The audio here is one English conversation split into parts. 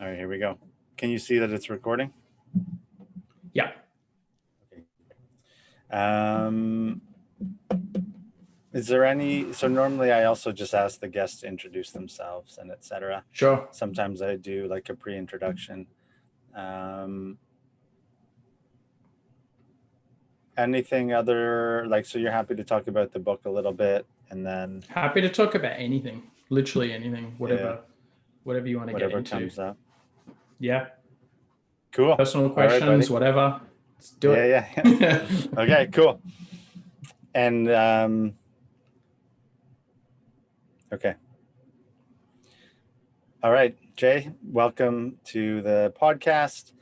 All right, here we go. Can you see that it's recording? Yeah. Um, is there any, so normally I also just ask the guests to introduce themselves and etc. Sure. Sometimes I do like a pre-introduction. Um, anything other, like, so you're happy to talk about the book a little bit and then Happy to talk about anything, literally anything, whatever, Yeah. Whatever you want to get whatever into. comes up. Yeah. Cool. Personal right, questions, whatever. Let's do it. Yeah, yeah, yeah. Okay, cool. And, um, okay. All right, Jay, welcome to the podcast.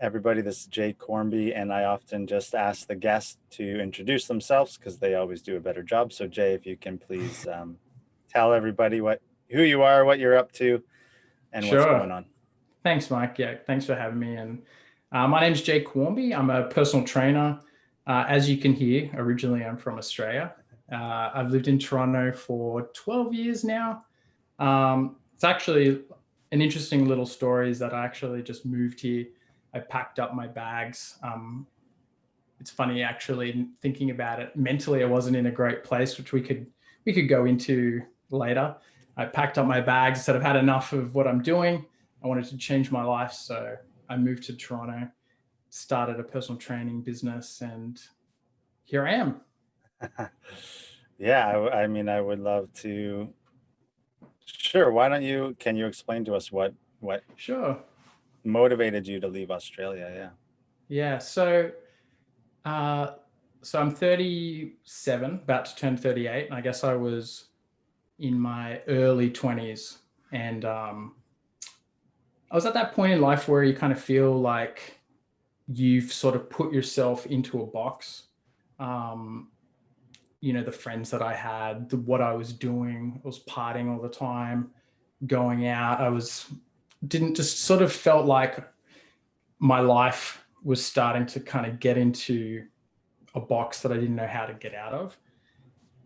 Everybody, this is Jay Cornby, and I often just ask the guests to introduce themselves because they always do a better job. So Jay, if you can please um, tell everybody what who you are, what you're up to, and what's Sure. going on. Thanks, Mike. Yeah, thanks for having me. And uh, my is Jake Quarmby. I'm a personal trainer. Uh, as you can hear, originally I'm from Australia. Uh, I've lived in Toronto for 12 years now. Um, it's actually an interesting little story is that I actually just moved here. I packed up my bags. Um, it's funny actually thinking about it. Mentally, I wasn't in a great place, which we could we could go into later. I packed up my bags, said I've had enough of what I'm doing. I wanted to change my life. So I moved to Toronto, started a personal training business, and here I am. yeah, I mean, I would love to. Sure. Why don't you? Can you explain to us what what Sure. motivated you to leave Australia? Yeah. Yeah. So, uh, so I'm 37, about to turn 38. And I guess I was in my early 20s. And um, I was at that point in life where you kind of feel like you've sort of put yourself into a box. Um, you know, the friends that I had, the, what I was doing, I was partying all the time, going out. I was, didn't just sort of felt like my life was starting to kind of get into a box that I didn't know how to get out of.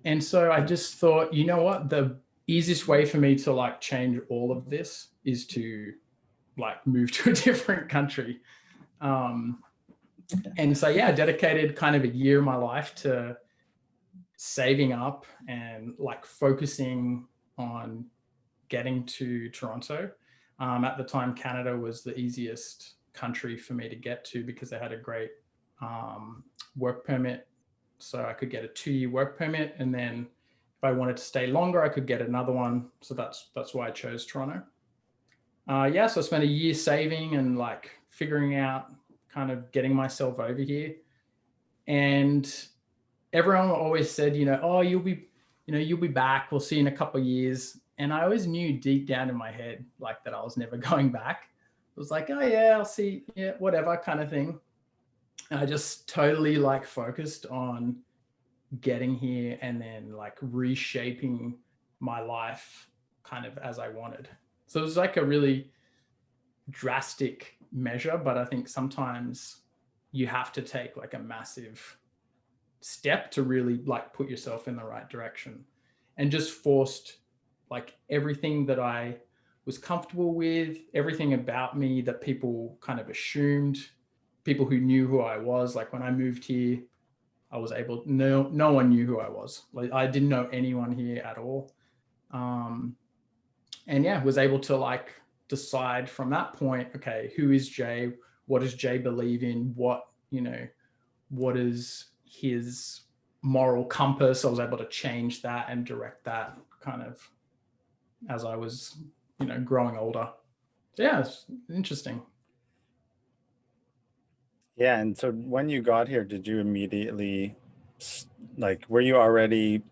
And so I just thought, you know what, the easiest way for me to like change all of this is to like move to a different country. Um, and so, yeah, I dedicated kind of a year of my life to saving up and like focusing on getting to Toronto. Um, at the time, Canada was the easiest country for me to get to because they had a great um, work permit. So I could get a two-year work permit, and then if I wanted to stay longer, I could get another one. So that's that's why I chose Toronto. Uh, yeah, so I spent a year saving and like figuring out, kind of getting myself over here. And everyone always said, you know, oh, you'll be, you know, you'll be back. We'll see you in a couple of years. And I always knew deep down in my head, like that I was never going back. It was like, oh yeah, I'll see, yeah, whatever kind of thing. And I just totally like focused on getting here and then like reshaping my life kind of as I wanted. So it was like a really drastic measure, but I think sometimes you have to take like a massive step to really like put yourself in the right direction and just forced like everything that I was comfortable with, everything about me that people kind of assumed, people who knew who I was. Like when I moved here, I was able, no, no one knew who I was. Like I didn't know anyone here at all. Um, and yeah, was able to like decide from that point, okay, who is Jay? What does Jay believe in? What, you know, what is his moral compass? I was able to change that and direct that kind of as I was, you know, growing older. So yeah, it's interesting. Yeah. And so when you got here, did you immediately, like, were you already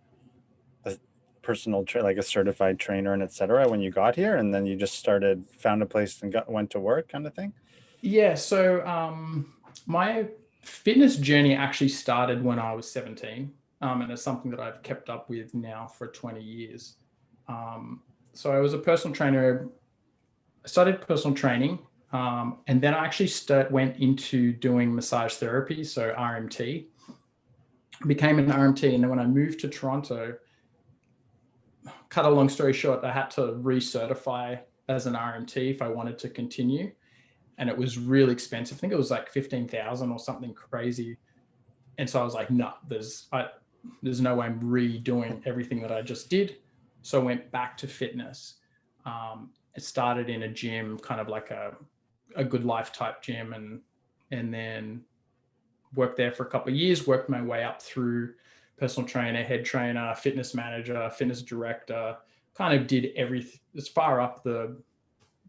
a personal, like a certified trainer and et cetera when you got here? And then you just started, found a place and got, went to work kind of thing? Yeah, so um, my fitness journey actually started when I was 17, um, and it's something that I've kept up with now for 20 years. Um, so I was a personal trainer. I started personal training, um, and then I actually went into doing massage therapy, so RMT. Became an RMT, and then when I moved to Toronto, cut a long story short, I had to recertify as an RMT if I wanted to continue. And it was really expensive. I think it was like 15,000 or something crazy. And so I was like, no, nah, there's, there's no way I'm redoing everything that I just did. So I went back to fitness. Um, it started in a gym, kind of like a, a GoodLife type gym and, and then worked there for a couple of years, worked my way up through personal trainer, head trainer, fitness manager, fitness director, kind of did everything as far up the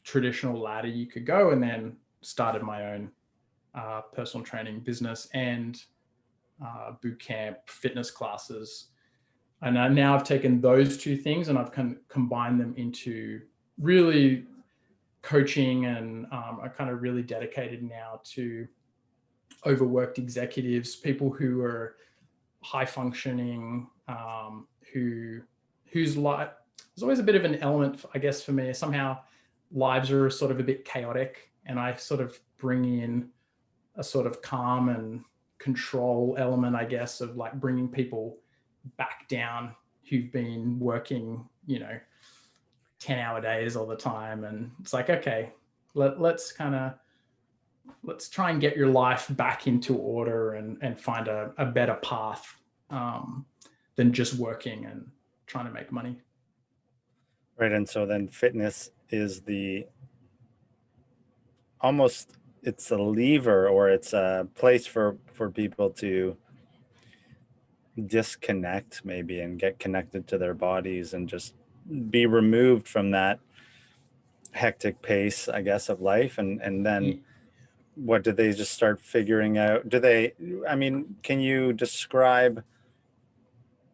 traditional ladder you could go and then started my own uh, personal training business and uh, boot camp fitness classes. And I, now I've taken those two things and I've con combined them into really coaching and um, I kind of really dedicated now to overworked executives, people who are high functioning, um, who whose life there's always a bit of an element, I guess, for me. Somehow lives are sort of a bit chaotic and I sort of bring in a sort of calm and control element, I guess, of like bringing people back down who've been working, you know, 10 hour days all the time. And it's like, okay, let, let's kind of let's try and get your life back into order and, and find a, a better path um, than just working and trying to make money. Right. And so then fitness is the almost it's a lever or it's a place for for people to disconnect maybe and get connected to their bodies and just be removed from that hectic pace i guess of life and and then mm. what did they just start figuring out? Do they, I mean, can you describe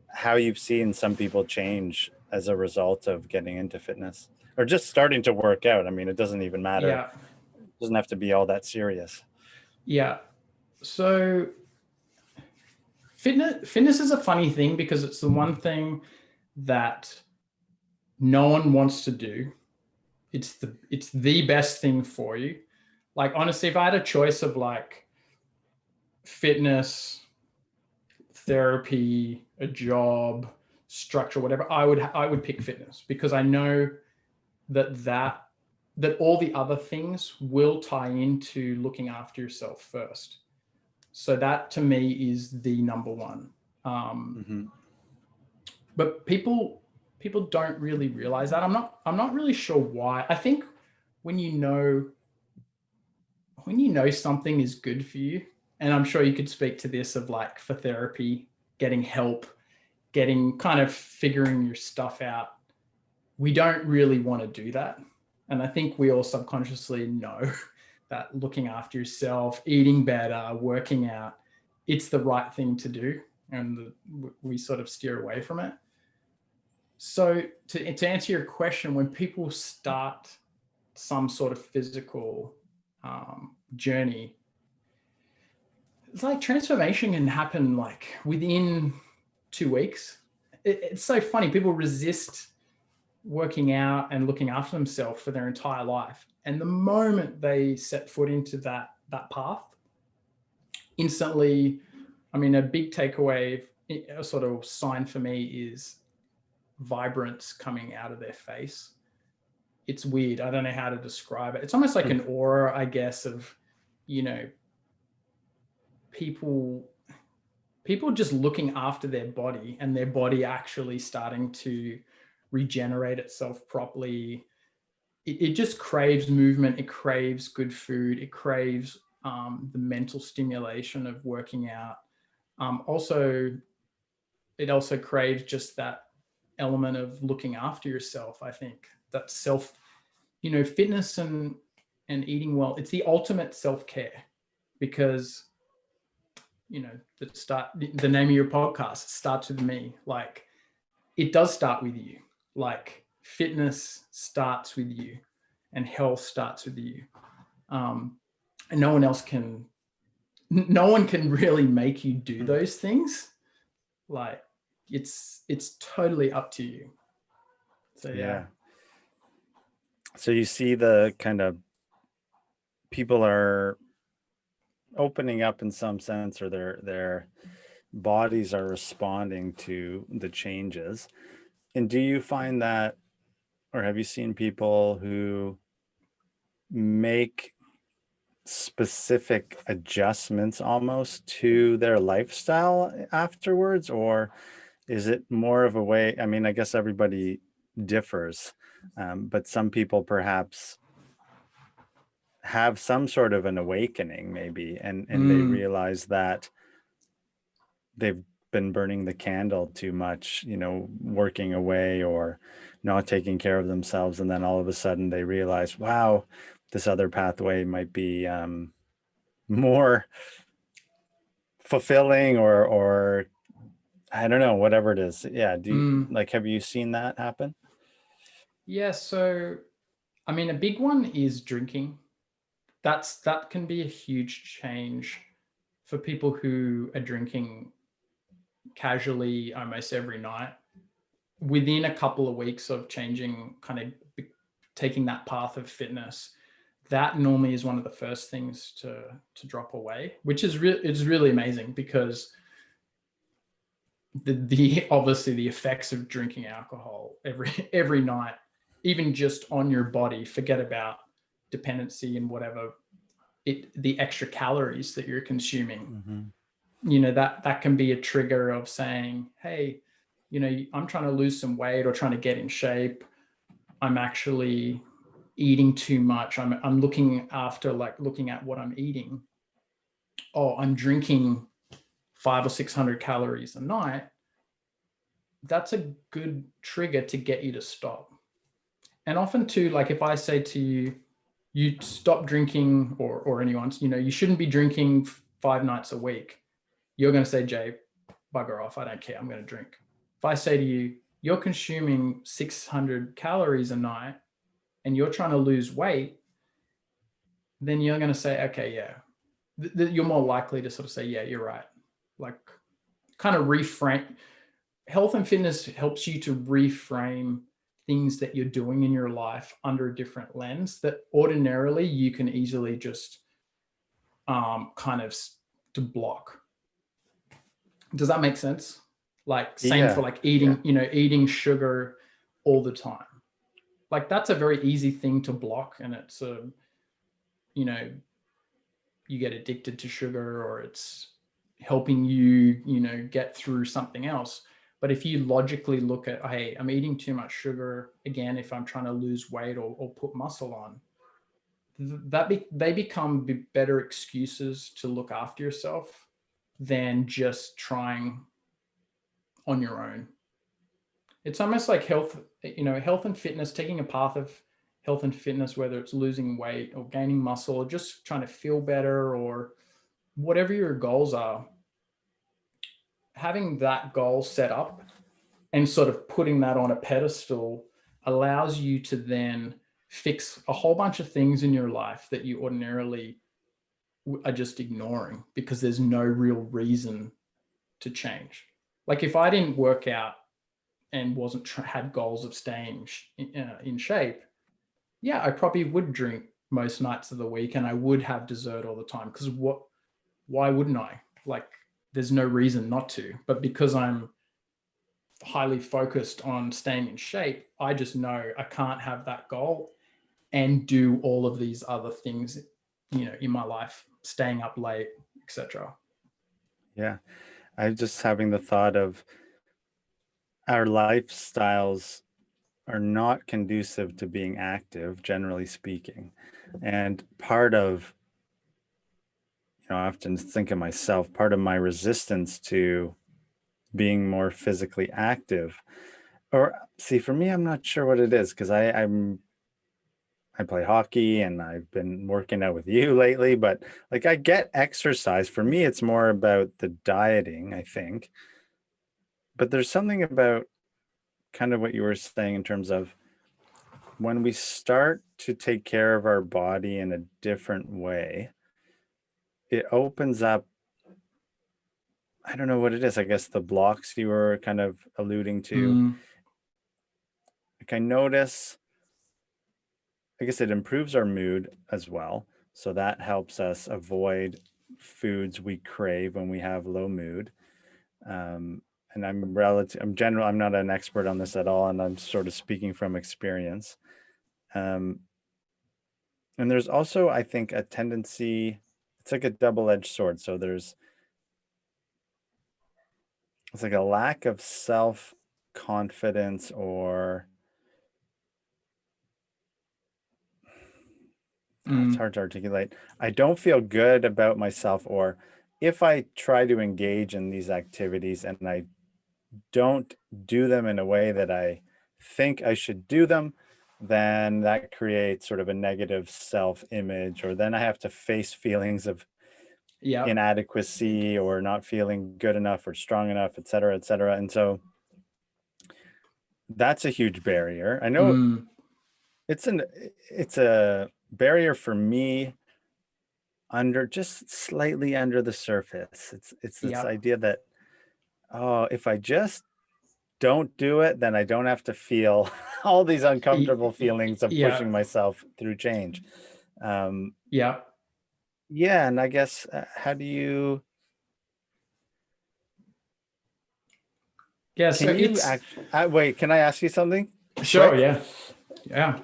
how you've seen some people change as a result of getting into fitness or just starting to work out? I mean, it doesn't even matter. Yeah. It doesn't have to be all that serious. Yeah. So fitness, fitness is a funny thing because it's the one thing that no one wants to do. It's the, it's the best thing for you like honestly, if I had a choice of like fitness, therapy, a job, structure, whatever, I would I would pick fitness because I know that that that all the other things will tie into looking after yourself first. So that to me is the number one. Um, mm -hmm. But people people don't really realize that. I'm not I'm not really sure why. I think when you know when you know something is good for you, and I'm sure you could speak to this of like for therapy, getting help, getting kind of figuring your stuff out. We don't really want to do that. And I think we all subconsciously know that looking after yourself, eating better, working out, it's the right thing to do. And the, we sort of steer away from it. So to, to answer your question, when people start some sort of physical um, journey, it's like transformation can happen like within two weeks. It, it's so funny. People resist working out and looking after themselves for their entire life. And the moment they set foot into that, that path, instantly, I mean, a big takeaway, a sort of sign for me is vibrance coming out of their face it's weird. I don't know how to describe it. It's almost like an hmm. aura, I guess, of, you know, people people just looking after their body and their body actually starting to regenerate itself properly. It, it just craves movement. It craves good food. It craves um, the mental stimulation of working out. Um, also, it also craves just that element of looking after yourself. I think that self, you know, fitness and, and eating well, it's the ultimate self-care because, you know, the start, the name of your podcast starts with me. Like it does start with you. Like fitness starts with you and health starts with you. Um, and no one else can, no one can really make you do those things. Like it's, it's totally up to you. So yeah. yeah so you see the kind of people are opening up in some sense or their their bodies are responding to the changes and do you find that or have you seen people who make specific adjustments almost to their lifestyle afterwards or is it more of a way i mean i guess everybody differs um, but some people perhaps have some sort of an awakening maybe and and they Mm, realize that they've been burning the candle too much you know working away or not taking care of themselves and then all of a sudden they realize wow this other pathway might be um, more fulfilling or or I don't know whatever it is yeah do you, mm. like have you seen that happen Yeah, so I mean, a big one is drinking. That's that can be a huge change for people who are drinking casually almost every night. Within a couple of weeks of changing, kind of taking that path of fitness, that normally is one of the first things to to drop away, which is real. It's really amazing because the the obviously the effects of drinking alcohol every every night even just on your body forget about dependency and whatever it the extra calories that you're consuming. Mhm. you know that that can be a trigger of saying hey you know i'm trying to lose some weight or trying to get in shape. I'm actually eating too much. I'm i'm looking after like looking at what i'm eating. Oh i'm drinking five or six hundred calories a night that's a good trigger to get you to stop. And often too like if i say to you you stop drinking or or anyone's you know you shouldn't be drinking five nights a week. You're going to say jay bugger off i don't care i'm going to drink. If i say to you you're consuming 600 calories a night and you're trying to lose weight then you're going to say okay yeah. Th- you're more likely to sort of say yeah you're right like kind of reframe health and fitness helps you to reframe things that you're doing in your life under a different lens that ordinarily you can easily just um, kind of to block. Does that make sense? Like same Yeah, for like eating, you know, eating sugar all the time. Like that's a very easy thing to block, and it's a, you know, you get addicted to sugar or it's helping you, you know, get through something else. But if you logically look at, hey, I'm eating too much sugar again, if I'm trying to lose weight or, or put muscle on, that be, they become better excuses to look after yourself than just trying on your own. It's almost like health, you know, health and fitness, taking a path of health and fitness, whether it's losing weight or gaining muscle or just trying to feel better or whatever your goals are, having that goal set up and sort of putting that on a pedestal allows you to then fix a whole bunch of things in your life that you ordinarily are just ignoring because there's no real reason to change. Like if I didn't work out and wasn't had goals of staying in, uh, in shape, yeah, I probably would drink most nights of the week and I would have dessert all the time because what why wouldn't I? Like there's no reason not to. But because I'm highly focused on staying in shape, I just know I can't have that goal and do all of these other things, you know, in my life, staying up late, etc. yeah i'm just having the thought of our lifestyles are not conducive to being active generally speaking and part of you know i often think of myself part of my resistance to being more physically active. Or see for me i'm not sure what it is because i i'm i play hockey and i've been working out with you lately but like i get exercise. For me it's more about the dieting i think. But there's something about kind of what you were saying in terms of when we start to take care of our body in a different way it opens up i don't know what it is i guess the blocks you were kind of alluding to. Mm, like i notice i guess it improves our mood as well. So that helps us avoid foods we crave when we have low mood. Um, and I'm relative, I'm general, I'm not an expert on this at all, and I'm sort of speaking from experience. Um, and there's also, I think, a tendency, it's like a double-edged sword. So there's, it's like a lack of self-confidence or Mm. it's hard to articulate. I don't feel good about myself or if I try to engage in these activities and I don't do them in a way that I think I should do them, then that creates sort of a negative self-image, or then I have to face feelings of Yeah. inadequacy or not feeling good enough or strong enough, et cetera, et cetera. And so that's a huge barrier. I know Mm. it's an it's a barrier for me under just slightly under the surface. It's it's this Yeah. idea that oh, if I just don't do it, then I don't have to feel all these uncomfortable feelings of yeah. pushing myself through change. Um, Yeah. yeah, and I guess uh, how do you Yeah. So can you it's act, uh, wait? Can I ask you something? sure. quick? Yeah. Yeah.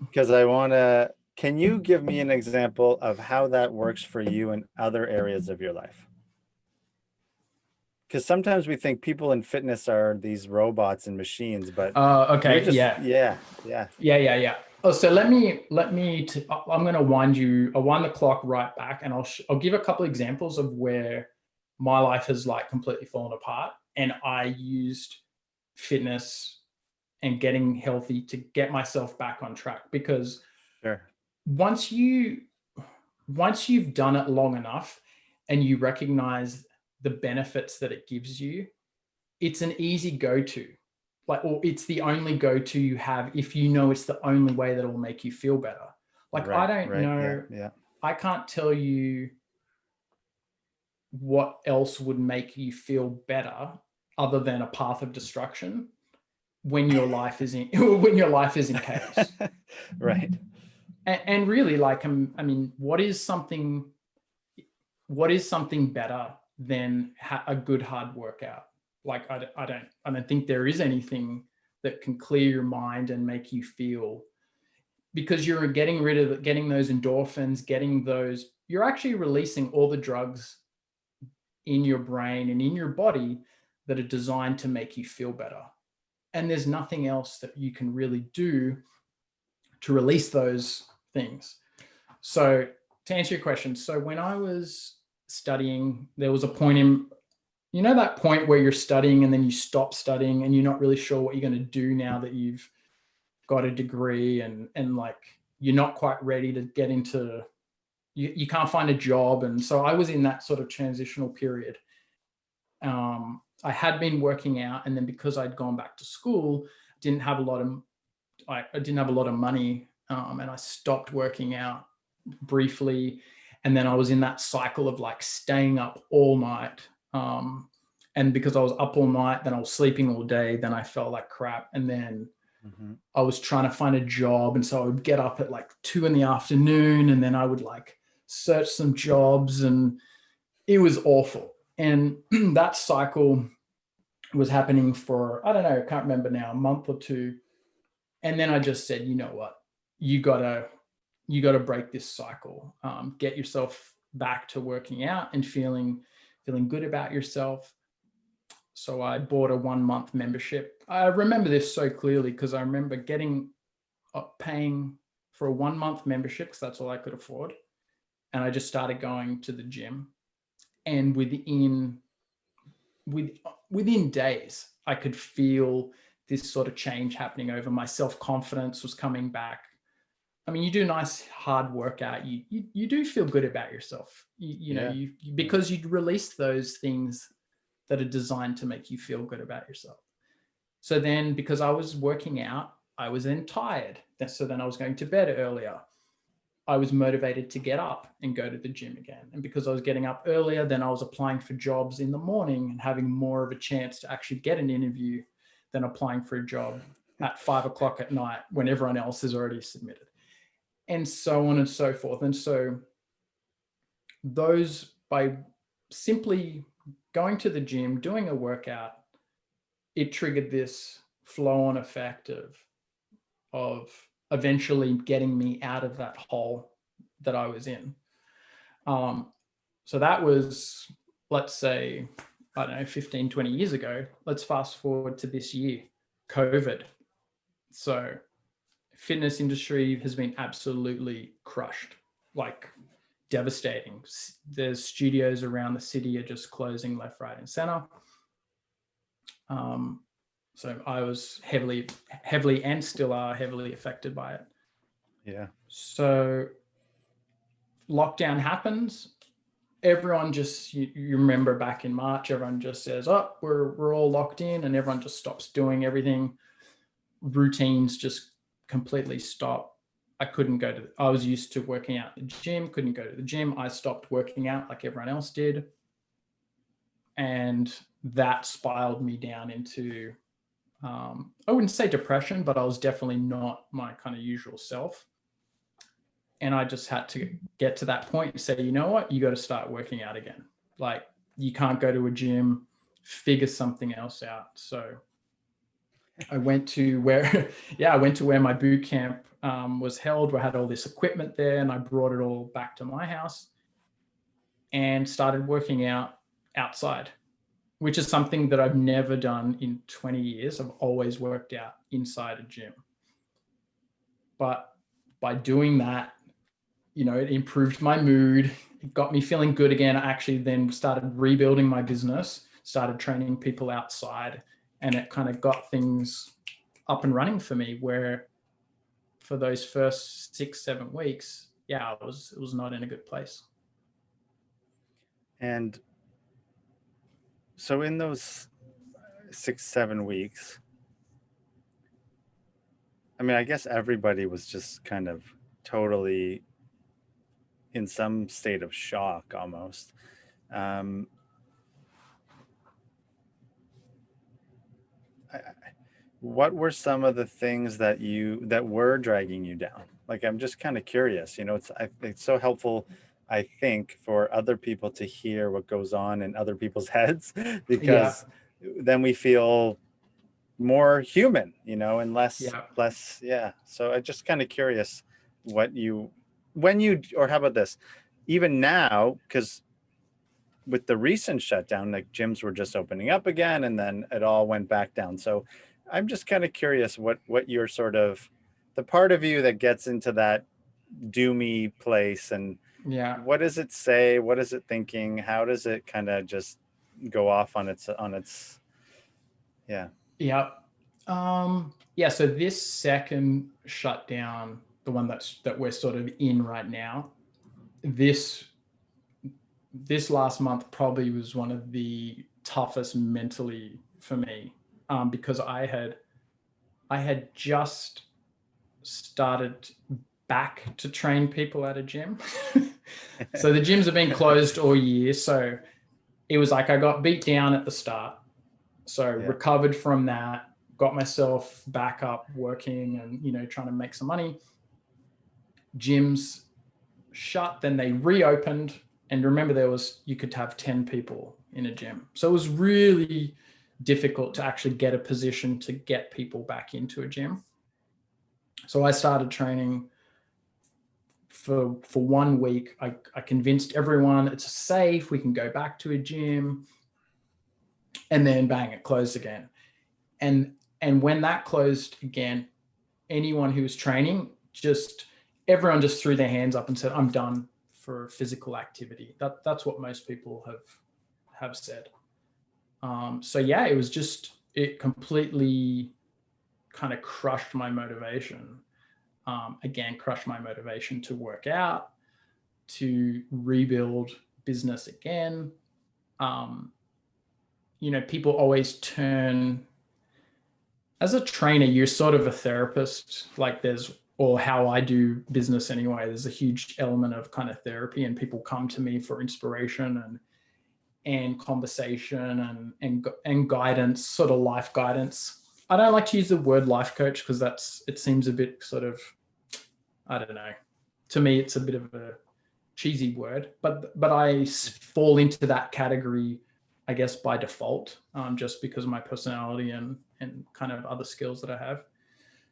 Because I want to. Can you give me an example of how that works for you in other areas of your life? Because sometimes we think people in fitness are these robots and machines, but Uh, okay. just- yeah. yeah, yeah, Yeah, yeah, yeah. Oh, so let me let me. I- I'm going to wind you. I'll wind the clock right back, and I'll sh- I'll give a couple examples of where my life has like completely fallen apart, and I used fitness and getting healthy to get myself back on track. Because sure, once you once you've done it long enough, and you recognize the benefits that it gives you, it's an easy go-to. Like or it's the only go-to you have if you know it's the only way that will make you feel better. Like i don't right, know. Yeah, i can't tell you what else would make you feel better other than a path of destruction when your life is in when your life is in chaos. Right, and, and really like um, i mean what is something what is something better than ha- a good hard workout like I don't i don't think there is anything that can clear your mind and make you feel because you're getting rid of getting those endorphins getting those you're actually releasing all the drugs in your brain and in your body that are designed to make you feel better and there's nothing else that you can really do to release those things. So to answer your question, so when I was studying, there was a point in, you know, that point where you're studying and then you stop studying and you're not really sure what you're going to do now that you've got a degree and and like you're not quite ready to get into you, you can't find a job and so i was in that sort of transitional period um, i had been working out and then because i'd gone back to school didn't have a lot of I, I didn't have a lot of money um, and I stopped working out briefly. And then I was in that cycle of like staying up all night. Um, and because I was up all night, then I was sleeping all day, then I felt like crap. And then mhm, I was trying to find a job. And so I would get up at like two in the afternoon and then I would like search some jobs and it was awful. And that cycle was happening for, I don't know, I can't remember now, a month or two. And then I just said, you know what, you gotta, you gotta break this cycle. Um, get yourself back to working out and feeling, feeling good about yourself. So I bought a one month membership. I remember this so clearly because I remember getting, uh, paying for a one month membership because that's all I could afford. And I just started going to the gym. And within, with, within days, I could feel this sort of change happening over my self-confidence was coming back. I mean, you do a nice hard workout, you you, you do feel good about yourself. You, you know, Yeah. you because you released those things that are designed to make you feel good about yourself. So then because I was working out, I was then tired. So then I was going to bed earlier. I was motivated to get up and go to the gym again. And because I was getting up earlier, then I was applying for jobs in the morning and having more of a chance to actually get an interview than applying for a job at five o'clock at night when everyone else is already submitted. And so on and so forth. And so those by simply going to the gym, doing a workout, it triggered this flow on effect of, of eventually getting me out of that hole that I was in. Um, so that was, let's say, I don't know, 15, 20 years ago. Let's fast forward to this year, COVID. So fitness industry has been absolutely crushed, like devastating. There's studios around the city are just closing left, right, and center. Um, so I was heavily, heavily, and still are heavily affected by it. Yeah. So lockdown happens. Everyone just, you, you remember back in March, everyone just says, oh, we're, we're all locked in and everyone just stops doing everything. Routines just completely stop. I couldn't go to, I was used to working out the gym, couldn't go to the gym. I stopped working out like everyone else did. And that spiraled me down into, um, I wouldn't say depression, but I was definitely not my kind of usual self. And I just had to get to that point and say, you know what, you got to start working out again. Like you can't go to a gym, figure something else out. So I went to where, yeah, I went to where my boot camp um, was held. We had all this equipment there and I brought it all back to my house and started working out outside, which is something that I've never done in 20 years. I've always worked out inside a gym. But by doing that, you know, it improved my mood. It got me feeling good again. I actually then started rebuilding my business, started training people outside and it kind of got things up and running for me where for those first six, seven weeks, yeah, it was, it was not in a good place. And so in those six, seven weeks, I mean, I guess everybody was just kind of totally in some state of shock almost. Um, what were some of the things that you that were dragging you down like i'm just kind of curious you know it's I, it's so helpful i think for other people to hear what goes on in other people's heads because yeah. then we feel more human you know and less yeah. less yeah so I'm just kind of curious what you when you or how about this even now because with the recent shutdown like gyms were just opening up again and then it all went back down so I'm just kind of curious what what your sort of the part of you that gets into that doomy place and yeah. what does it say? What is it thinking? How does it kind of just go off on its on its yeah. Yeah um yeah so this second shutdown the one that's that we're sort of in right now this this last month probably was one of the toughest mentally for me um, because I had I had just started back to train people at a gym. so the gyms have been closed all year. So it was like I got beat down at the start. So yeah. recovered from that, got myself back up working and, you know, trying to make some money. Gyms shut, then they reopened. And remember there was, you could have 10 people in a gym. So it was really, difficult to actually get a position to get people back into a gym. So I started training for, for one week. I, I convinced everyone it's safe, we can go back to a gym and then bang, it closed again. And, and when that closed again, anyone who was training, just everyone just threw their hands up and said, I'm done for physical activity. That, that's what most people have, have said. Um, so yeah, it was just, it completely kind of crushed my motivation. Um, again, crushed my motivation to work out, to rebuild business again. Um, you know, people always turn, as a trainer, you're sort of a therapist, like there's, or how I do business anyway, there's a huge element of kind of therapy and people come to me for inspiration and and conversation and, and, and guidance, sort of life guidance. I don't like to use the word life coach because that's, it seems a bit sort of, I don't know. To me, it's a bit of a cheesy word, but, but I fall into that category. I guess by default, um, just because of my personality and and kind of other skills that I have.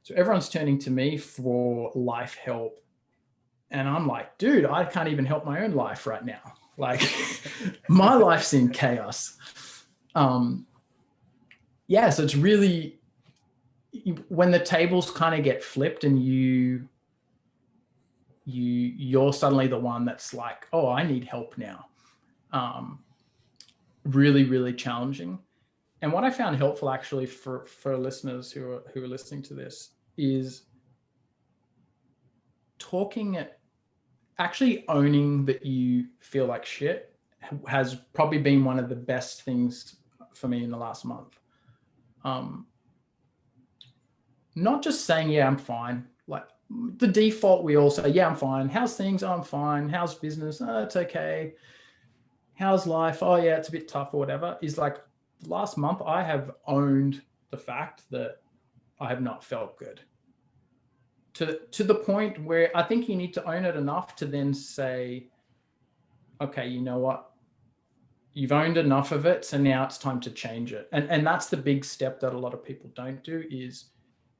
So everyone's turning to me for life help. And I'm like, dude, I can't even help my own life right now. Like my life's in chaos. Um, yeah, so it's really when the tables kind of get flipped and you you you're suddenly the one that's like, oh, I need help now. Um, really, really challenging. And what I found helpful actually for for listeners who are who are listening to this is talking actually owning that you feel like shit has probably been one of the best things for me in the last month. Um, not just saying, yeah, I'm fine. Like the default, we all say, yeah, I'm fine. How's things? Oh, I'm fine. How's business? Oh, it's okay. How's life? Oh, yeah, it's a bit tough or whatever. Is like last month, I have owned the fact that I have not felt good to, to the point where I think you need to own it enough to then say, okay, you know what? You've owned enough of it. So now it's time to change it. And, and that's the big step that a lot of people don't do is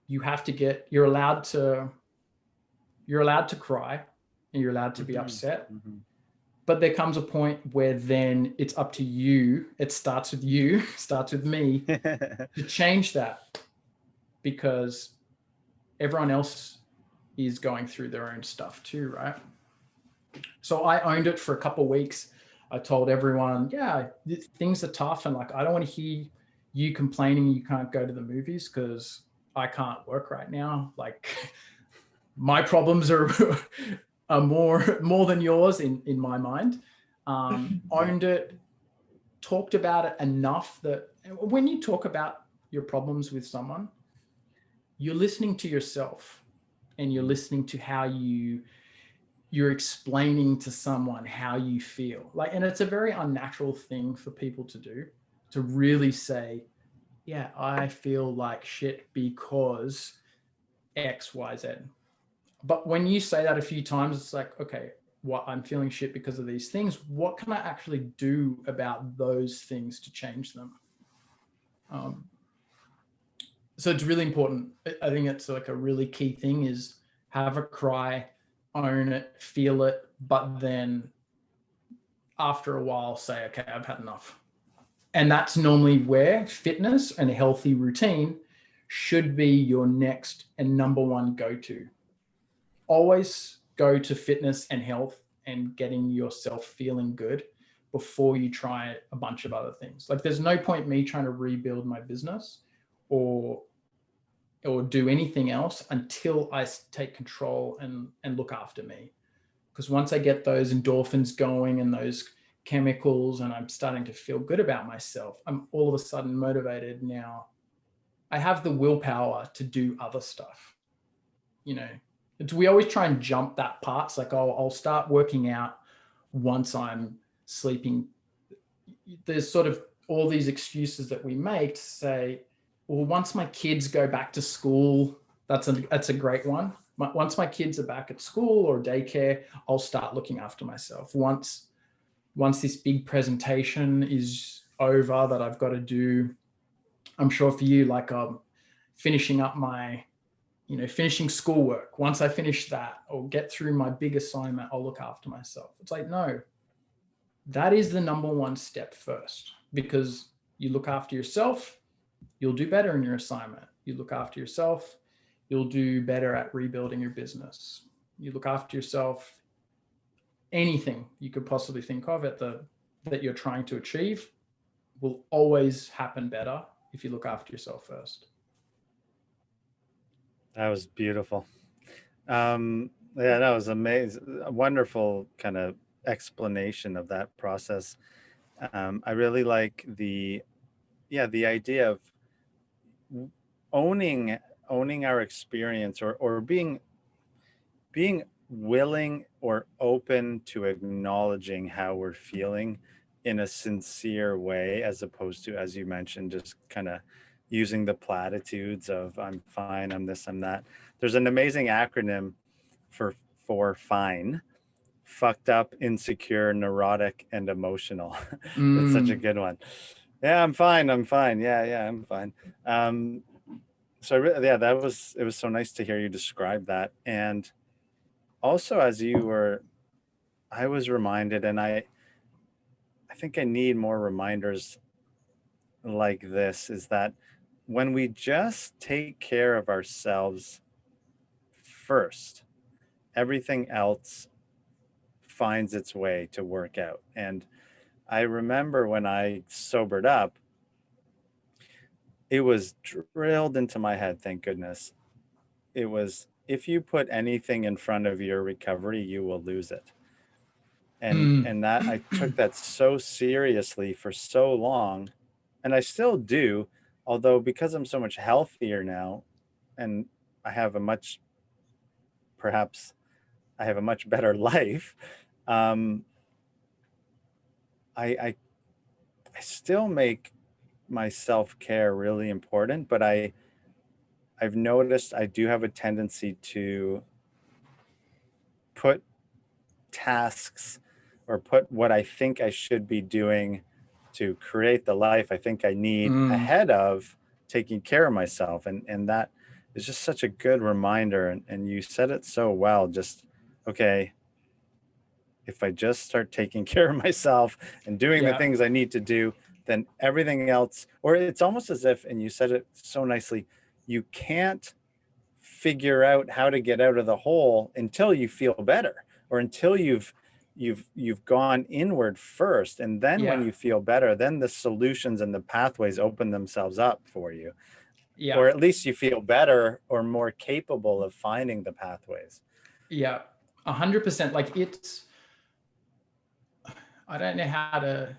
you have to get, you're allowed to, you're allowed to cry and you're allowed to be mm -hmm. upset. Mm -hmm. But there comes a point where then it's up to you. It starts with you, starts with me to change that because everyone else is going through their own stuff too, right? So I owned it for a couple of weeks. I told everyone, yeah, things are tough. And like, I don't want to hear you complaining you can't go to the movies because I can't work right now. Like my problems are, are more, more than yours in, in my mind. Um, owned it, talked about it enough that when you talk about your problems with someone, you're listening to yourself and you're listening to how you you're explaining to someone how you feel. Like and it's a very unnatural thing for people to do to really say yeah i feel like shit because x y z. But when you say that a few times it's like okay what i'm feeling shit because of these things. What can i actually do about those things to change them? Um, so it's really important. I think it's like a really key thing is have a cry, own it, feel it, but then after a while say, okay, I've had enough. And that's normally where fitness and a healthy routine should be your next and number one go-to. Always go to fitness and health and getting yourself feeling good before you try a bunch of other things. Like there's no point me trying to rebuild my business or or do anything else until I take control and, and look after me. Because once I get those endorphins going and those chemicals and I'm starting to feel good about myself, I'm all of a sudden motivated now. I have the willpower to do other stuff. You know, we always try and jump that part. It's like, oh, I'll start working out once I'm sleeping. There's sort of all these excuses that we make to say, well, once my kids go back to school, that's a, that's a great one. Once my kids are back at school or daycare, I'll start looking after myself. Once, once this big presentation is over that I've got to do, I'm sure for you, like um, finishing up my, you know, finishing schoolwork. Once I finish that or get through my big assignment, I'll look after myself. It's like, no, that is the number one step first because you look after yourself, you'll do better in your assignment. You look after yourself, you'll do better at rebuilding your business. You look after yourself, anything you could possibly think of at the that you're trying to achieve will always happen better if you look after yourself first. That was beautiful. Um, yeah, that was amazing. A wonderful kind of explanation of that process. Um, I really like the, yeah, the idea of owning owning our experience or or being being willing or open to acknowledging how we're feeling in a sincere way as opposed to as you mentioned just kind of using the platitudes of i'm fine i'm this i'm that there's an amazing acronym for for fine fucked up, insecure, neurotic, and emotional. That's Mm. such a good one. Yeah, I'm fine. I'm fine. Yeah, yeah, I'm fine. Um, so yeah, that was it was so nice to hear you describe that. And also as you were I was reminded and I I think I need more reminders like this is that when we just take care of ourselves first, everything else finds its way to work out. And I remember when I sobered up, it was drilled into my head, thank goodness. It was if you put anything in front of your recovery, you will lose it. And Mm. and that I took that so seriously for so long, and I still do, although because I'm so much healthier now and I have a much perhaps I have a much better life, um, I, I I still make my self-care really important, but I I've noticed I do have a tendency to put tasks or put what I think I should be doing to create the life I think I need Mm. ahead of taking care of myself. And and that is just such a good reminder. And, and you said it so well. Just okay, if I just start taking care of myself and doing the things I need to do, then everything else, or it's almost as if, and you said it so nicely, you can't figure out how to get out of the hole until you feel better or until you've you've you've gone inward first. And then when you feel better then the solutions and the pathways open themselves up for you. Yeah. or at least you feel better or more capable of finding the pathways. Yeah, a hundred percent. Like it's, I don't know how to,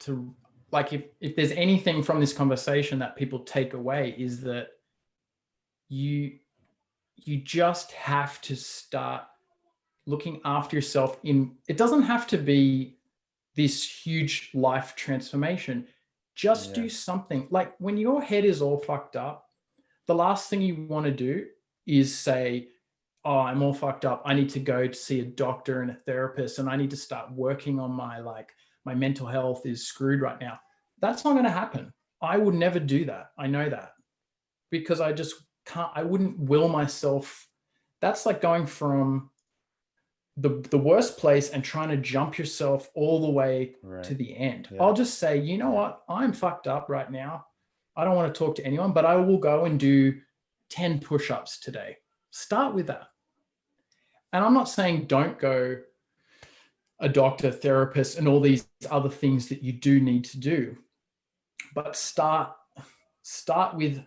to like if if there's anything from this conversation that people take away is that you you just have to start looking after yourself in it doesn't have to be this huge life transformation just Yeah. do something like when your head is all fucked up the last thing you want to do is say oh i'm all fucked up i need to go to see a doctor and a therapist and i need to start working on my like my mental health is screwed right now that's not going to happen i would never do that i know that because i just can't i wouldn't will myself that's like going from the the worst place and trying to jump yourself all the way right to the end. Yeah. I'll just say, you know what? I'm fucked up right now. I don't want to talk to anyone, but I will go and do 10 push-ups today. Start with that. And I'm not saying don't go a doctor, therapist, and all these other things that you do need to do. But start start with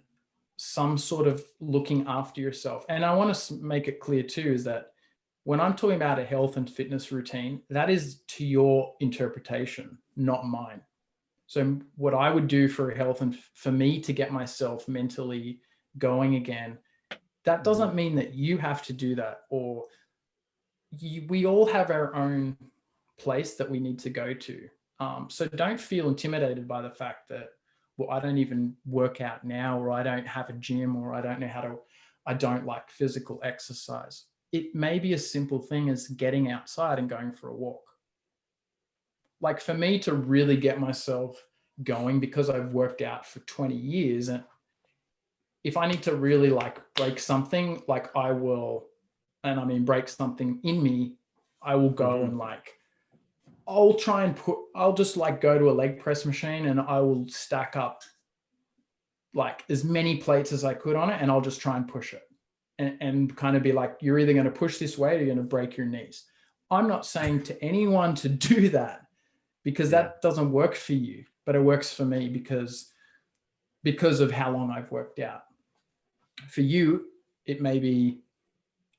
some sort of looking after yourself. And I want to make it clear too is that when I'm talking about a health and fitness routine, that is to your interpretation, not mine. So what I would do for health and for me to get myself mentally going again, that doesn't mm. mean that you have to do that or you, we all have our own place that we need to go to. Um, so don't feel intimidated by the fact that, well, I don't even work out now, or I don't have a gym, or I don't know how to, I don't like physical exercise. It may be a simple thing as getting outside and going for a walk. Like for me to really get myself going because I've worked out for 20 years and if I need to really like break something, like I will, and I mean break something in me, I will go Mhm. and like I'll try and put I'll just like go to a leg press machine and I will stack up like as many plates as I could on it and I'll just try and push it. And, and kind of be like, you're either going to push this way or you're going to break your knees. I'm not saying to anyone to do that because Yeah. that doesn't work for you, but it works for me because because of how long I've worked out. For you, it may be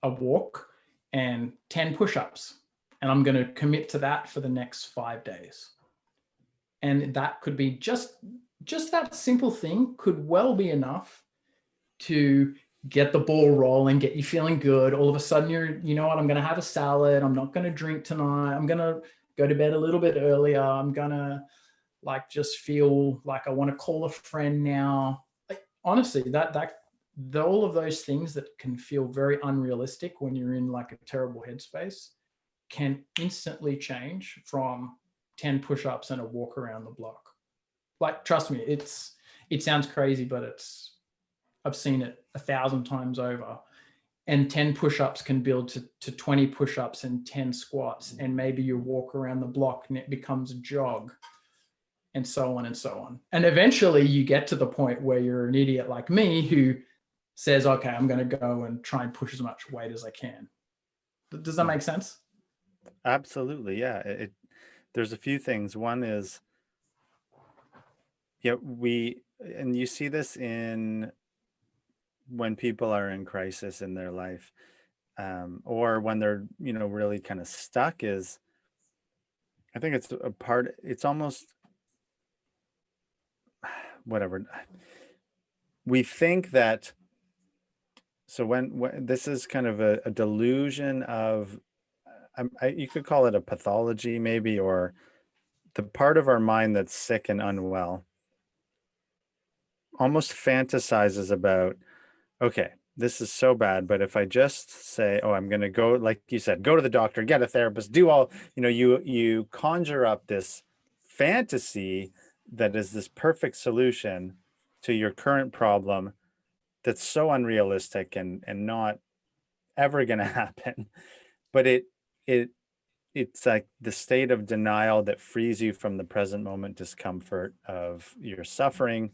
a walk and 10 push-ups and I'm going to commit to that for the next 5 days. And that could be just just that simple thing could well be enough to get the ball rolling, get you feeling good. All of a sudden you're you know what, I'm going to have a salad, I'm not going to drink tonight. I'm going to go to bed a little bit earlier. I'm going to like just feel like I want to call a friend now. Like honestly, that that the, all of those things that can feel very unrealistic when you're in like a terrible headspace can instantly change from 10 push-ups and a walk around the block. Like, trust me, it's, it sounds crazy, but it's, I've seen it a thousand times over and 10 push-ups can build to, to 20 push-ups and 10 squats and maybe you walk around the block and it becomes a jog and so on and so on and eventually you get to the point where you're an idiot like me who says okay i'm going to go and try and push as much weight as i can. Does that make sense? Absolutely yeah it there's a few things. One is yeah we and you see this in when people are in crisis in their life um, or when they're you know really kind of stuck is i think it's a part it's almost whatever we think that so when, when this is kind of a, a delusion of uh, I, I, you could call it a pathology maybe or the part of our mind that's sick and unwell almost fantasizes about okay, this is so bad, but if I just say, oh, I'm going to go, like you said, go to the doctor, get a therapist, do all, you know, you, you conjure up this fantasy that is this perfect solution to your current problem that's so unrealistic and, and not ever going to happen. But it, it, it's like the state of denial that frees you from the present moment discomfort of your suffering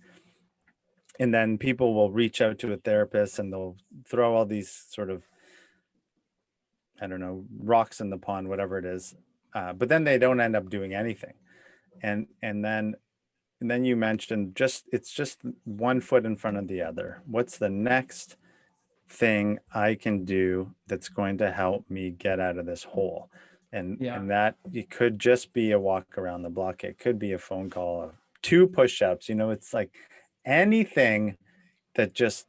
and then people will reach out to a therapist and they'll throw all these sort of i don't know rocks in the pond whatever it is uh, but then they don't end up doing anything and and then and then you mentioned just it's just one foot in front of the other what's the next thing i can do that's going to help me get out of this hole and yeah. and that it could just be a walk around the block it could be a phone call two push-ups you know it's like anything that just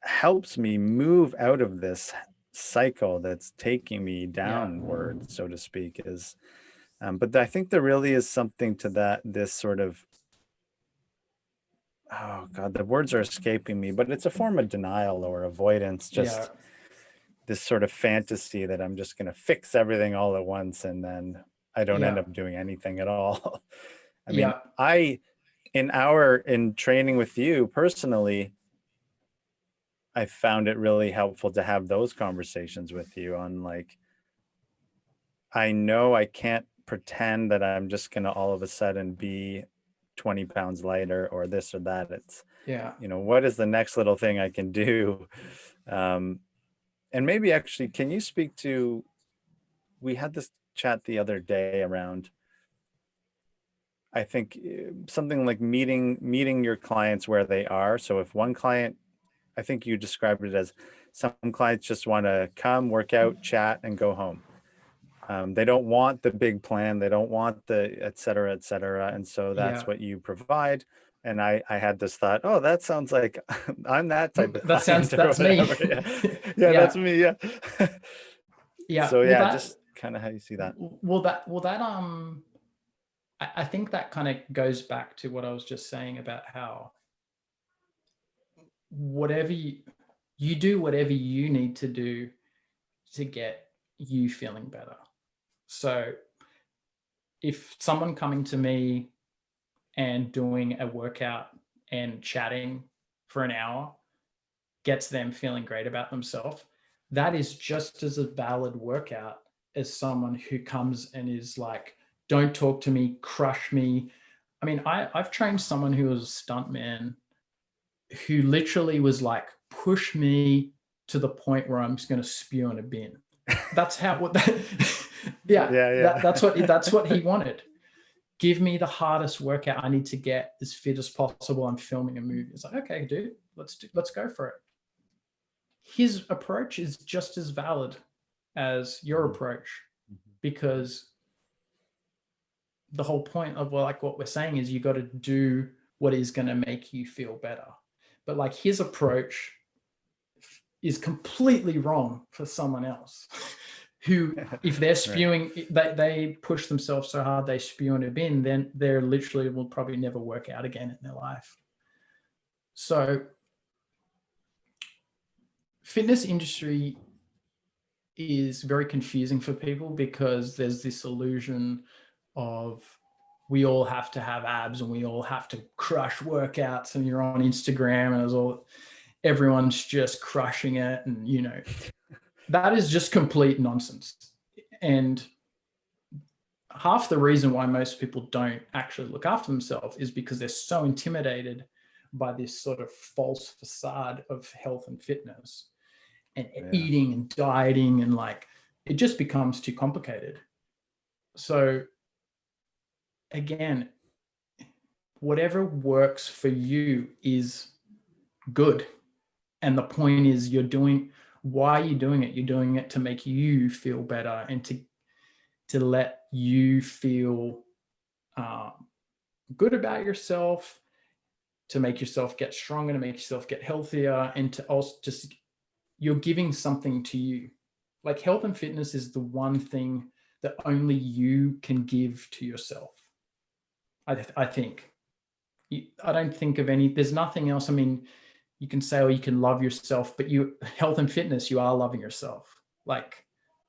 helps me move out of this cycle that's taking me downward, yeah. so to speak, is, um, but I think there really is something to that, this sort of, oh God, the words are escaping me, but it's a form of denial or avoidance, just yeah. this sort of fantasy that I'm just going to fix everything all at once. And then I don't yeah. end up doing anything at all. I mean, I, in our in training with you personally i found it really helpful to have those conversations with you on like i know i can't pretend that i'm just going to all of a sudden be 20 pounds lighter or this or that it's yeah you know what is the next little thing i can do um and maybe actually can you speak to we had this chat the other day around I think eh, something like meeting meeting your clients where they are. So if one client, I think you described it as some clients just want to come, work out, chat, and go home. Um, they don't want the big plan. They don't want the et cetera, et cetera. And so that's yeah. what you provide. And I, I had this thought, oh, that sounds like I'm that type of that sounds that's me. Yeah. yeah. yeah, that's me. Yeah. yeah. So yeah, well, that, just kind of how you see that. Well, that well that um I, think that kind of goes back to what I was just saying about how whatever you, you do, whatever you need to do to get you feeling better. So if someone coming to me and doing a workout and chatting for an hour gets them feeling great about themselves, that is just as a valid workout as someone who comes and is like, don't talk to me, crush me. I mean, I, I've trained someone who was a stuntman who literally was like, push me to the point where I'm just going to spew in a bin. That's how, what that, yeah, yeah, yeah. That, that's what, that's what he wanted. Give me the hardest workout I need to get as fit as possible. I'm filming a movie. It's like, okay, dude, let's do, let's go for it. His approach is just as valid as your mm-hmm. approach mm-hmm. because the whole point of well, like what we're saying is you got to do what is going to make you feel better. But like his approach is completely wrong for someone else who, if they're spewing, right. they, they push themselves so hard they spew in a bin, then they're literally will probably never work out again in their life. So fitness industry is very confusing for people because there's this illusion of we all have to have abs and we all have to crush workouts and you're on Instagram and it's all everyone's just crushing it and you know that is just complete nonsense. And half the reason why most people don't actually look after themselves is because they're so intimidated by this sort of false facade of health and fitness and yeah. eating and dieting and like it just becomes too complicated. So again whatever works for you is good. And the point is you're doing why are you doing it? You're doing it to make you feel better and to to let you feel um, good about yourself to make yourself get stronger to make yourself get healthier and to also just you're giving something to you. Like health and fitness is the one thing that only you can give to yourself i, th I think. I don't think of any there's nothing else. I mean you can say, oh, you can love yourself, but you health and fitness, you are loving yourself. Like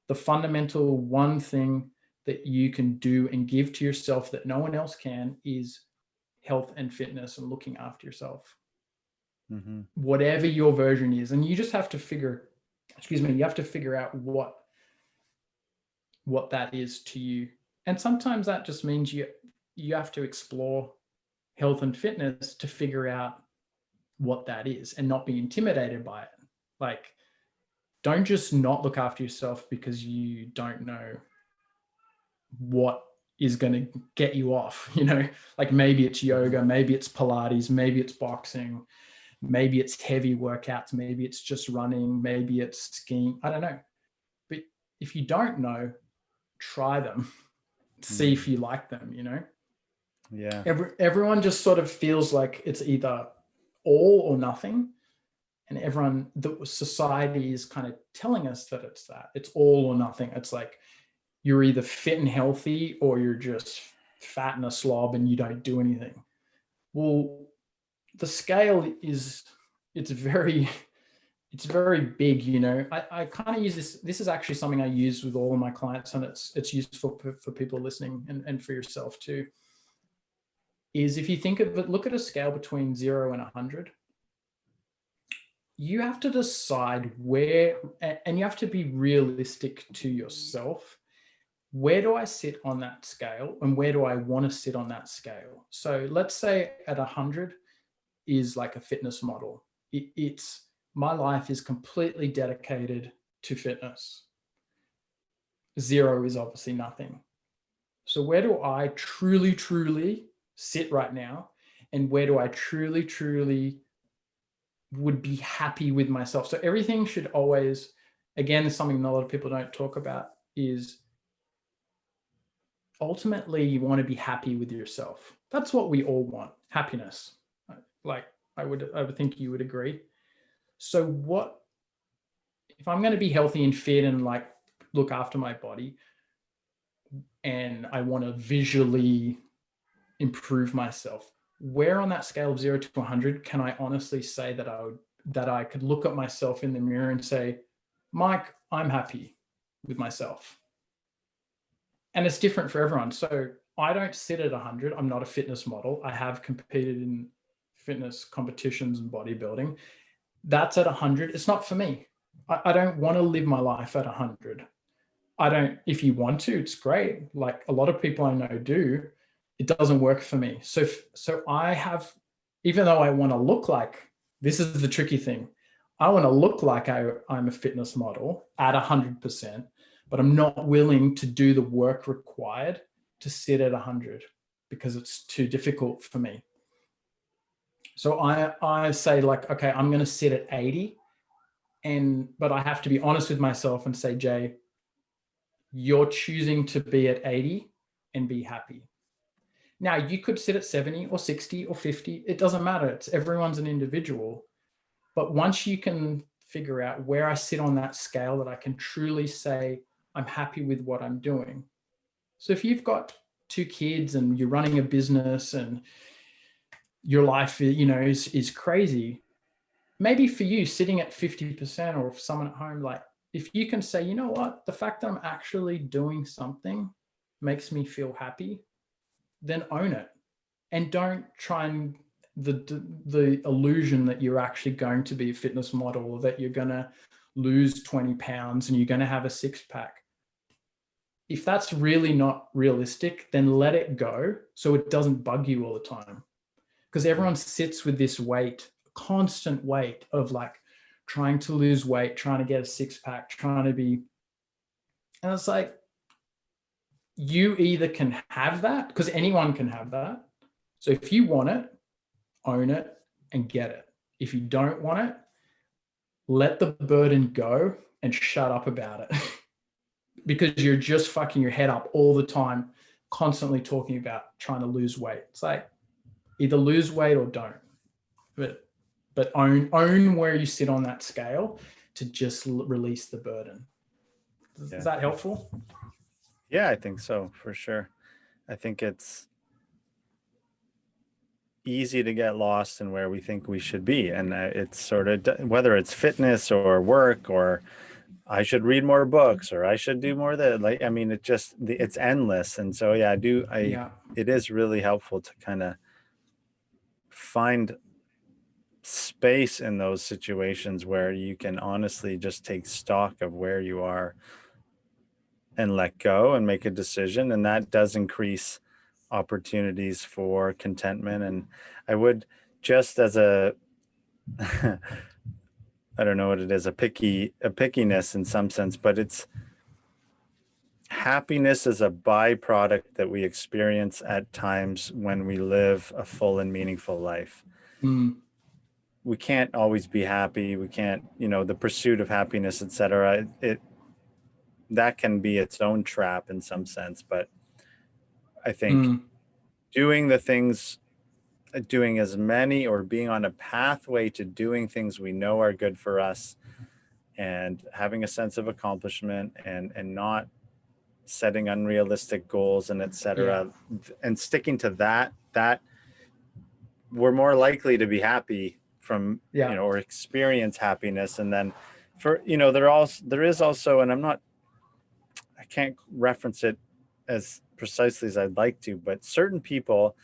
the fundamental one thing that you can do and give to yourself that no one else can is health and fitness and looking after yourself. Mm -hmm. Whatever your version is. And you just have to figure, excuse me, you have to figure out what, what that is to you. And sometimes that just means you, you have to explore health and fitness to figure out what that is and not be intimidated by it. Like, don't just not look after yourself because you don't know what is going to get you off, you know, like maybe it's yoga, maybe it's Pilates, maybe it's boxing, maybe it's heavy workouts, maybe it's just running, maybe it's skiing. I don't know. But if you don't know, try them, see if hmm. you like them, you know? Yeah. Every, everyone just sort of feels like it's either all or nothing. And everyone, the society is kind of telling us that it's that. It's all or nothing. It's like you're either fit and healthy or you're just fat and a slob and you don't do anything. Well, the scale is, it's very, it's very big, you know, I, I kind of use this, this is actually something I use with all of my clients and it's, it's useful for, for people listening and, and for yourself too is if you think of it, look at a scale between zero and 100, you have to decide where, and you have to be realistic to yourself. Where do I sit on that scale and where do I want to sit on that scale? So let's say at 100 is like a fitness model. It, it's my life is completely dedicated to fitness. Zero is obviously nothing. So where do I truly, truly sit right now and where do I truly, truly would be happy with myself. So everything should always, again, something that a lot of people don't talk about is ultimately you want to be happy with yourself. That's what we all want, happiness. Like I would, I would think you would agree. So what, if I'm going to be healthy and fit and like look after my body and I want to visually improve myself where on that scale of zero to 100 can I honestly say that I would that I could look at myself in the mirror and say, Mike, I'm happy with myself. And it's different for everyone. So I don't sit at 100. I'm not a fitness model. I have competed in fitness competitions and bodybuilding. That's at 100. It's not for me. I, I don't want to live my life at 100. I don't, if you want to, it's great. Like a lot of people I know do, it doesn't work for me. So, so I have, even though I want to look like, this is the tricky thing. I want to look like I, I'm a fitness model at 100%, but I'm not willing to do the work required to sit at 100 because it's too difficult for me. So I, I say like, okay, I'm going to sit at 80 and, but I have to be honest with myself and say, Jay, you're choosing to be at 80 and be happy. Now you could sit at 70 or 60 or 50. It doesn't matter. It's everyone's an individual. But once you can figure out where I sit on that scale that I can truly say, I'm happy with what I'm doing. So if you've got two kids and you're running a business and your life, you know, is, is crazy, maybe for you sitting at 50% or someone at home, like if you can say, you know what, the fact that I'm actually doing something makes me feel happy, then own it. And don't try and the, the illusion that you're actually going to be a fitness model or that you're going to lose 20 pounds and you're going to have a six pack. If that's really not realistic, then let it go so it doesn't bug you all the time. Because everyone sits with this weight, constant weight of like trying to lose weight, trying to get a six pack, trying to be, and it's like, you either can have that because anyone can have that. So if you want it, own it and get it. If you don't want it, let the burden go and shut up about it because you're just fucking your head up all the time, constantly talking about trying to lose weight. It's like either lose weight or don't, but, but own, own where you sit on that scale to just release the burden. Is, yeah. is that helpful? Yeah, I think so for sure. I think it's, easy to get lost in where we think we should be. And uh, it's sort of, whether it's fitness or work or I should read more books or I should do more that like, I mean, it just, it's endless. And so, yeah, I do, I, yeah. it is really helpful to kind of find space in those situations where you can honestly just take stock of where you are and let go and make a decision. And that does increase opportunities for contentment. And I would just as a, I don't know what it is, a picky, a pickiness in some sense, but it's happiness is a byproduct that we experience at times when we live a full and meaningful life. Mm. We can't always be happy. We can't, you know, the pursuit of happiness, etc. It, that can be its own trap in some sense, but I think mm. doing the things, uh, doing as many or being on a pathway to doing things we know are good for us and having a sense of accomplishment and, and not setting unrealistic goals and etc. Yeah. and sticking to that, that we're more likely to be happy from, yeah. you know, or experience happiness. And then for, you know, there also, there is also, and I'm not, can't reference it as precisely as I'd like to, but certain people,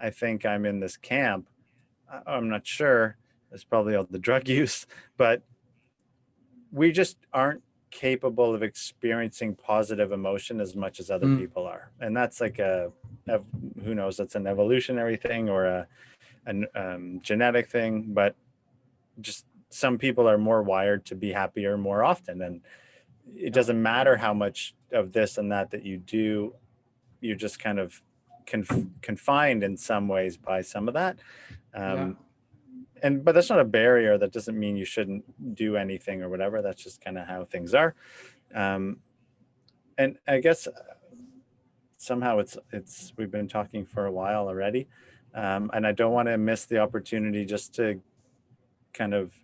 I think I'm in this camp. I'm not sure. It's probably all the drug use, but we just aren't capable of experiencing positive emotion as much as other mm. people are. And that's like a, who knows, that's an evolutionary thing or a, a um, genetic thing, but just some people are more wired to be happier more often. And it doesn't matter how much of this and that that you do you're just kind of conf confined in some ways by some of that. Um, yeah. And but that's not a barrier. That doesn't mean you shouldn't do anything or whatever. That's just kind of how things are. Um, and I guess uh, somehow it's it's we've been talking for a while already, um, and I don't want to miss the opportunity just to kind of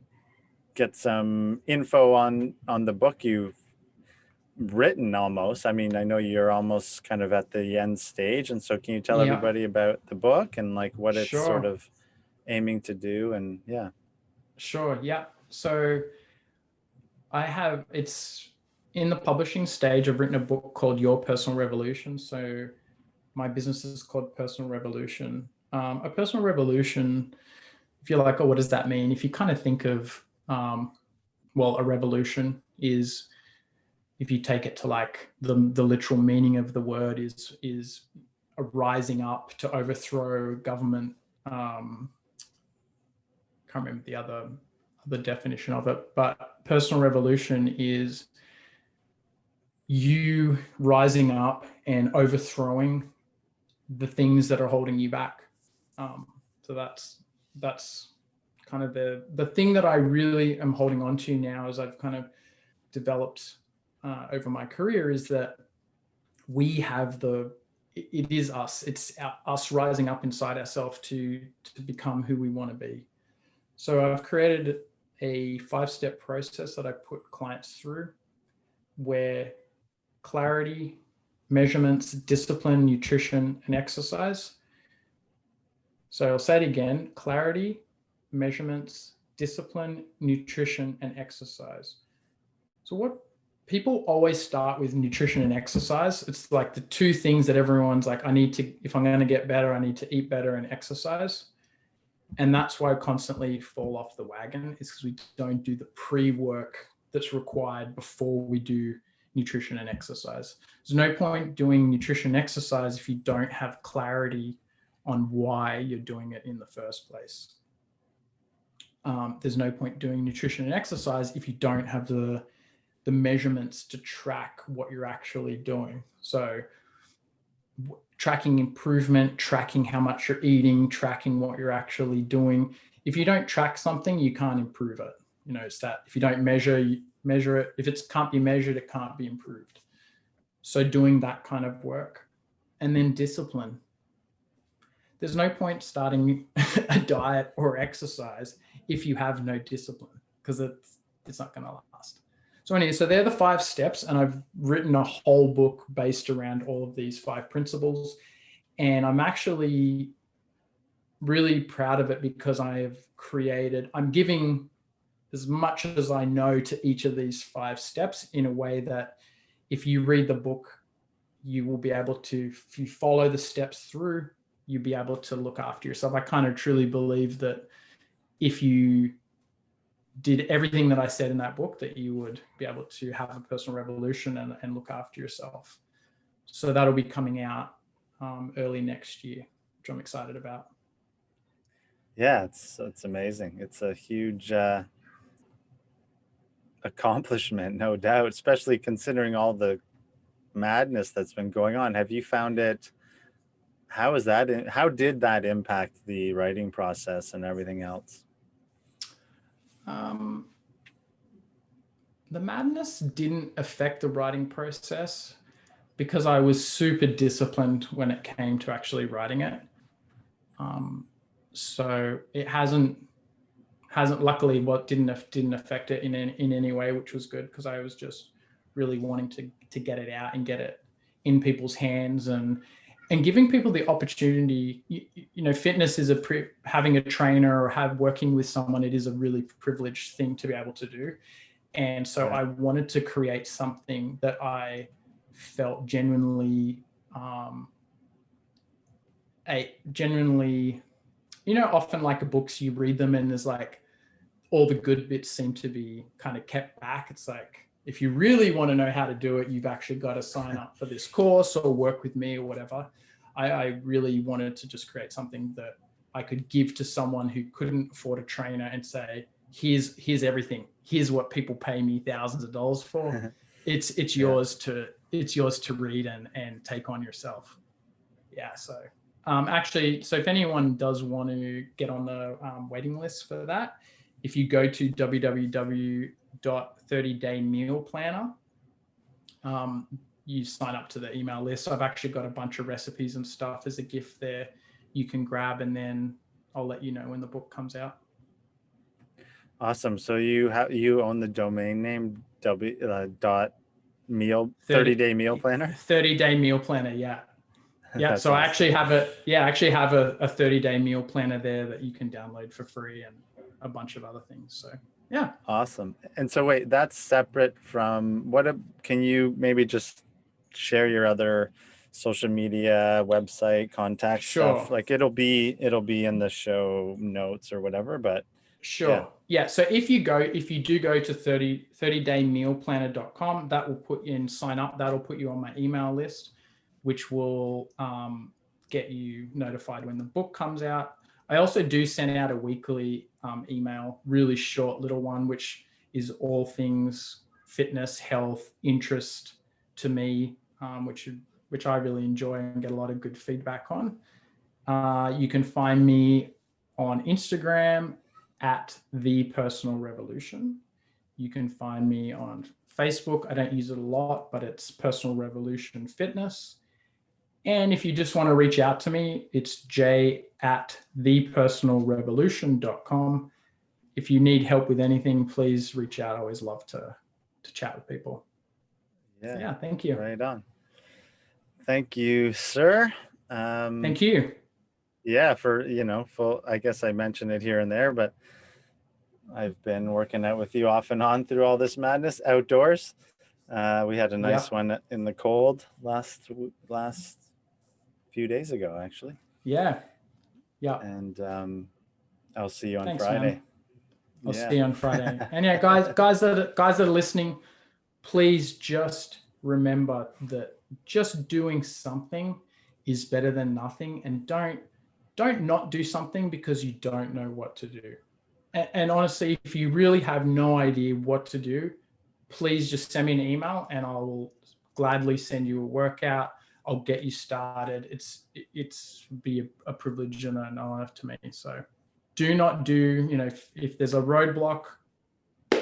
get some info on on the book you've written almost. I mean, I know you're almost kind of at the end stage. And so can you tell yeah. everybody about the book and like what it's sure. sort of aiming to do? And yeah. Sure. Yeah. So I have, it's in the publishing stage. I've written a book called Your Personal Revolution. So my business is called Personal Revolution. Um, a personal revolution, if you're like, oh, what does that mean? If you kind of think of, um, well, a revolution is if you take it to like the, the literal meaning of the word is, is a rising up to overthrow government. Um, can't remember the other, the definition of it, but personal revolution is you rising up and overthrowing the things that are holding you back. Um, so that's, that's kind of the, the thing that I really am holding on to now as I've kind of developed uh, over my career is that we have the, it is us, it's us rising up inside ourselves to, to become who we want to be. So I've created a five-step process that I put clients through where clarity, measurements, discipline, nutrition, and exercise. So I'll say it again, clarity, measurements, discipline, nutrition, and exercise. So what people always start with nutrition and exercise. It's like the two things that everyone's like, I need to, if I'm going to get better, I need to eat better and exercise. And that's why I constantly fall off the wagon is because we don't do the pre-work that's required before we do nutrition and exercise. There's no point doing nutrition and exercise if you don't have clarity on why you're doing it in the first place. Um, there's no point doing nutrition and exercise if you don't have the the measurements to track what you're actually doing. So tracking improvement, tracking how much you're eating, tracking what you're actually doing. If you don't track something, you can't improve it. You know, it's that if you don't measure, you measure it. If it can't be measured, it can't be improved. So doing that kind of work and then discipline. There's no point starting a diet or exercise if you have no discipline because it's, it's not going to last. So anyway, so they're the five steps and I've written a whole book based around all of these five principles. And I'm actually really proud of it because I have created, I'm giving as much as I know to each of these five steps in a way that if you read the book, you will be able to, if you follow the steps through, you'll be able to look after yourself. I kind of truly believe that if you did everything that I said in that book that you would be able to have a personal revolution and, and look after yourself. So that'll be coming out um, early next year, which I'm excited about. Yeah, it's it's amazing. It's a huge uh, accomplishment, no doubt, especially considering all the madness that's been going on. Have you found it? How is that? How did that impact the writing process and everything else? Um, the madness didn't affect the writing process because I was super disciplined when it came to actually writing it. Um, so it hasn't hasn't luckily what didn't didn't affect it in in any way, which was good because I was just really wanting to to get it out and get it in people's hands and and giving people the opportunity, you, you know, fitness is a pre, having a trainer or have working with someone, it is a really privileged thing to be able to do. And so I wanted to create something that I felt genuinely, um, a genuinely, you know, often like books, you read them and there's like all the good bits seem to be kind of kept back. It's like, if you really want to know how to do it, you've actually got to sign up for this course or work with me or whatever. I, I really wanted to just create something that I could give to someone who couldn't afford a trainer and say, here's here's everything. Here's what people pay me thousands of dollars for. it's it's yeah. yours to it's yours to read and and take on yourself. Yeah. So um, actually, so if anyone does want to get on the um, waiting list for that, if you go to www.30daymealplanner, um, you sign up to the email list. I've actually got a bunch of recipes and stuff as a gift there you can grab and then I'll let you know when the book comes out. Awesome. So you have you own the domain name w uh, dot meal 30, 30 day meal planner 30 day meal planner yeah yeah so awesome. i actually have a yeah i actually have a, a 30 day meal planner there that you can download for free and a bunch of other things so yeah. Awesome. And so wait that's separate from what a, can you maybe just share your other social media website contact sure. stuff? Like it'll be it'll be in the show notes or whatever but sure. yeah, yeah. so if you go if you do go to 30 30daymealplanner.com that will put you in sign up that'll put you on my email list which will um, get you notified when the book comes out i also do send out a weekly um, email really short little one which is all things fitness health interest to me um, which which I really enjoy and get a lot of good feedback on. Uh, you can find me on Instagram at the personal revolution. You can find me on Facebook. I don't use it a lot, but it's personal revolution fitness. And if you just want to reach out to me, it's j at thepersonalrevolution.com. If you need help with anything, please reach out. I always love to, to chat with people. Yeah. yeah, thank you. Right on. Thank you, sir. Um, Thank you. Yeah, for, you know, full, I guess I mentioned it here and there, but I've been working out with you off and on through all this madness outdoors. Uh, we had a nice one in the cold last last few days ago, actually. Yeah. Yeah. And um, I'll see you on Thanks, Friday. man. I'll Yeah. see you on Friday. and yeah, guys, guys that are, guys that are listening, please just remember that just doing something is better than nothing, and don't don't not do something because you don't know what to do. And, and honestly, if you really have no idea what to do, please just send me an email, and I will gladly send you a workout. I'll get you started. It's it's be a, a privilege and an honor to me. So do not do, you know, if, if there's a roadblock,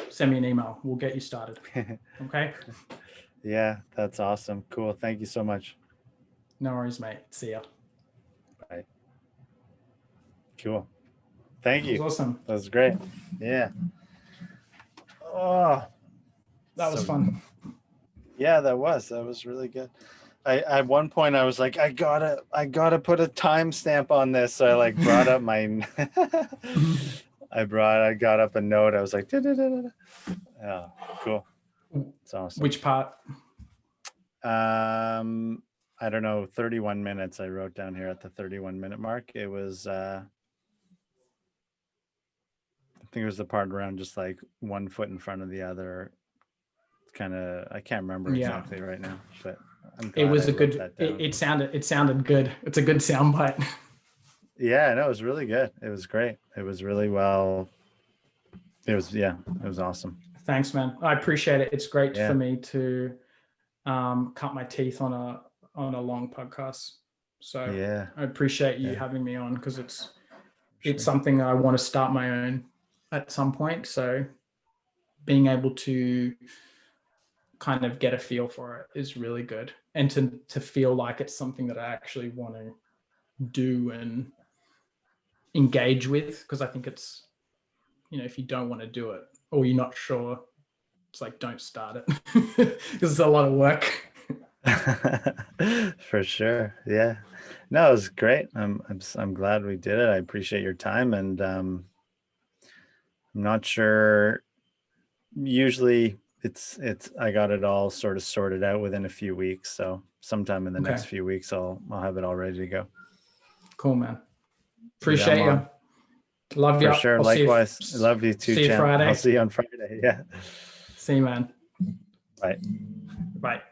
send me an email. We'll get you started. Okay. yeah, that's awesome. Cool. Thank you so much. No worries, mate. See ya. Bye. Cool. Thank you. awesome. That was great. Yeah. Oh, That was So- fun. yeah, that was. That was really good. I at one point I was like, I gotta, I gotta put a timestamp on this. So I like brought up my, I brought, I got up a note. I was like, "Da-da-da-da-da." yeah, cool. It's awesome. Which part? Um, I don't know, 31 minutes. I wrote down here at the 31 minute mark. It was, uh, I think it was the part around just like one foot in front of the other. It's Kind of, I can't remember Yeah. exactly right now, but It was I a good. It, it sounded. It sounded good. It's a good sound bite. yeah, no, it was really good. It was great. It was really well. It was, yeah, it was awesome. Thanks, man. I appreciate it. It's great Yeah. for me to um, cut my teeth on a on a long podcast. So Yeah. I appreciate you Yeah. having me on because it's sure. it's something I want to start my own at some point. So being able to kind of get a feel for it is really good. And to to feel like it's something that I actually want to do and engage with. Because I think it's, you know, if you don't want to do it or you're not sure, it's like don't start it. Because it's a lot of work. For sure. Yeah. No, it was great. I'm I'm I'm glad we did it. I appreciate your time and um I'm not sure usually it's it's I got it all sort of sorted out within a few weeks. So sometime in the next few weeks I'll I'll have it all ready to go. Cool, man. Appreciate you. Love you. For sure. I'll see you- Likewise. Love you too, see you. Friday. I'll see you on Friday. Yeah. See you, man. Bye. Bye.